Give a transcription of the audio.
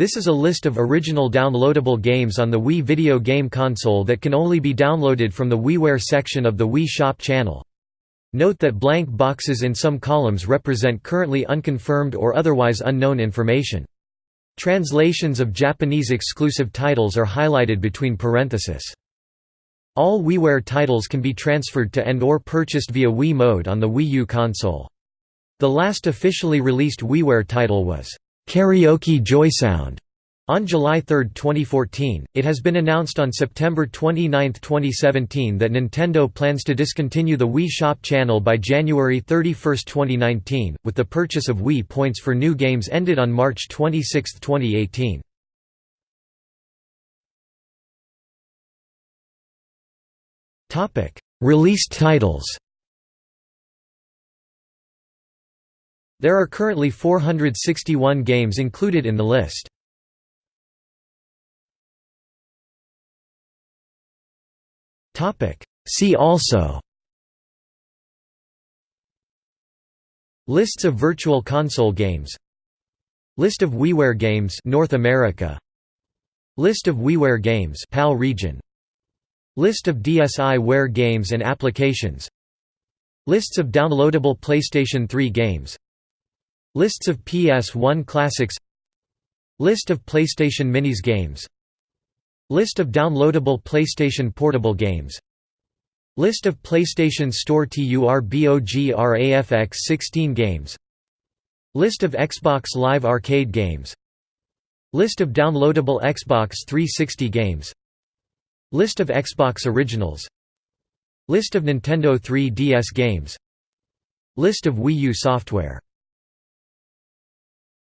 This is a list of original downloadable games on the Wii video game console that can only be downloaded from the WiiWare section of the Wii Shop channel. Note that blank boxes in some columns represent currently unconfirmed or otherwise unknown information. Translations of Japanese exclusive titles are highlighted between parentheses. All WiiWare titles can be transferred to and or purchased via Wii Mode on the Wii U console. The last officially released WiiWare title was Karaoke Joysound on July 3, 2014, it has been announced on September 29, 2017 that Nintendo plans to discontinue the Wii Shop channel by January 31, 2019, with the purchase of Wii points for new games ended on March 26, 2018. Released titles There are currently 461 games included in the list. See also. Lists of virtual console games. List of WiiWare games North America. List of WiiWare games PAL region. List of DSiWare games and applications. Lists of downloadable PlayStation 3 games Lists of PS1 classics. List of PlayStation Minis games. List of downloadable PlayStation Portable games. List of PlayStation Store TURBOGRAFX 16 games. List of Xbox Live Arcade games. List of downloadable Xbox 360 games. List of Xbox Originals. List of Nintendo 3DS games. List of Wii U software